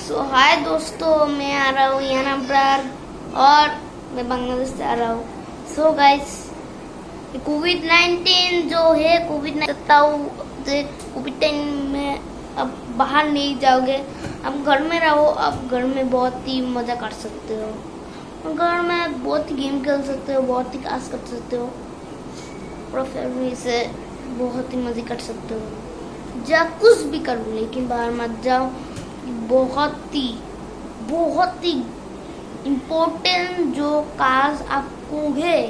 सो हाय दोस्तों, मैं आ रहा हूँ यहाँ पर और मैं बांग्लादेश से आ रहा हूँ। सो गाइस कोविड नाइन्टीन जो है कोविड नाइन कोविड टाइम में अब बाहर नहीं जाओगे। अब घर में रहो, अब घर में बहुत ही मज़ा कर सकते हो। घर में बहुत ही गेम खेल सकते हो, बहुत ही काज कर सकते हो। और फैमिली से बहुत ही मज़े कर सकते हो। जा कुछ भी करो, लेकिन बाहर मत जाओ। बहुत ही बहुत ही इम्पोर्टेंट जो काज आपको है,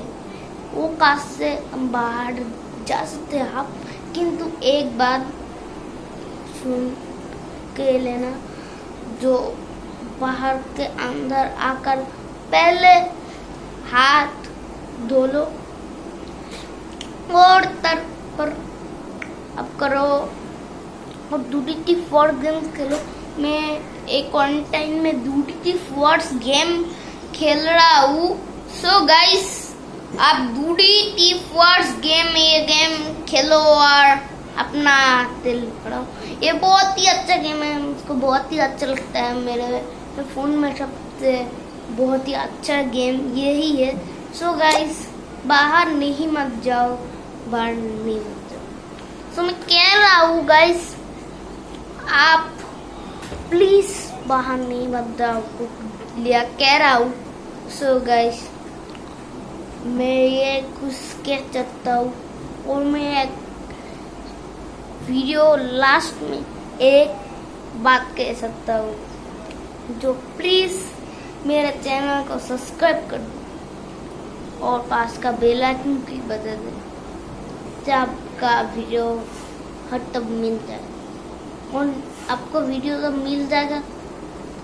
वो काज से बाहर जा सकते हैं आप। किंतु एक बात सुन के लेना, जो बाहर के अंदर आकर पहले हाथ धो लो और तर पर अब करो और दूटी फॉर गेम्स खेलो। मैं एक क्वारंटाइन में दूटी फोर्स गेम खेल रहा हूँ। सो गाइस आप दूटी टी फोर्स गेम ये गेम खेलो और अपना दिल बढ़ाओ। ये बहुत ही अच्छा गेम है मुझको बहुत ही अच्छा लगता है मेरे फ़ोन में सबसे बहुत ही अच्छा गेम यही है। सो so गाइस बाहर नहीं मत जाओ बाहर नहीं मत जाओ। सो so, मैं कह रहा हूँ गाइस आप प्लीज़ बाहर नहीं मत जाओ लिया, कह रहा हूँ। सो गाइस मैं ये कुछ कह सकता हूँ। और मैं एक वीडियो लास्ट में एक बात कह सकता हूँ। जो प्लीज़ मेरे चैनल को सब्सक्राइब कर दो। और पास का बेल आइकन भी बजा दे। जब आपका वीडियो हर तब मिल जाए। और आपको वीडियो जब मिल जाएगा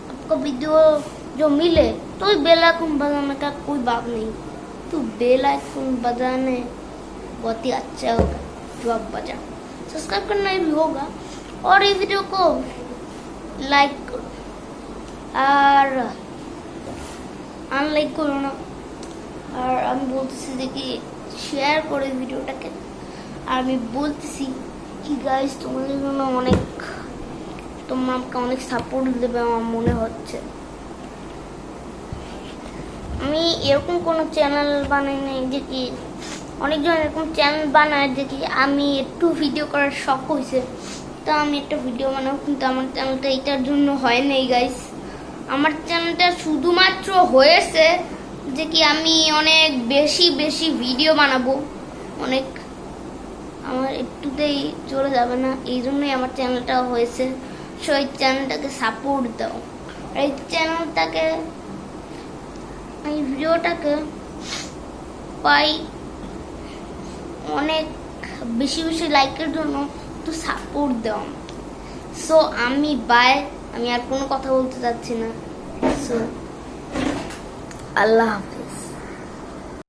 आपको वीडियो जो मिले तो बेल आइकन बजाने का कोई बात नहीं तो बेल आइकन बजाने बहुत ही अच्छा होगा जो आप बजा सब्सक्राइब करना भी होगा और ये वीडियो को লাইক করো আর আনলাইক করো না আর আমি বলতেছি দেখি শেয়ার করে ভিডিওটাকে আর আমি বলতেছি কি গাইজ তোমাদের জন্য অনেক তোমরা আমাকে অনেক সাপোর্ট দেবে আমার মনে হচ্ছে। আমি এরকম কোনো চ্যানেল বানাই নাই যে কি, অনেকজন এরকম চ্যানেল বানায় যে কি, আমি একটু ভিডিও করার শখ হয়েছে তো আমি একটা ভিডিও বানাবো, কিন্তু আমার চ্যানেলটা এটার জন্য হয় নাই গাইস আমার চ্যানেলটা শুধুমাত্র হয়েছে যে কি, আমি অনেক বেশি বেশি ভিডিও বানাবো। অনেক, আমার একটুতেই চলে যাবে না এই জন্যই আমার চ্যানেলটা হয়েছে। সো এই চ্যানেলটাকে সাপোর্ট দাও। এই চ্যানেলটাকে এই ভিডিওটাকে পাই অনেক বেশি বেশি লাইকের জন্য একটু সাপোর্ট দাও। সো আমি বাই আমি আর কোনো কথা বলতে চাচ্ছি না। সো আল্লাহ হাফেজ।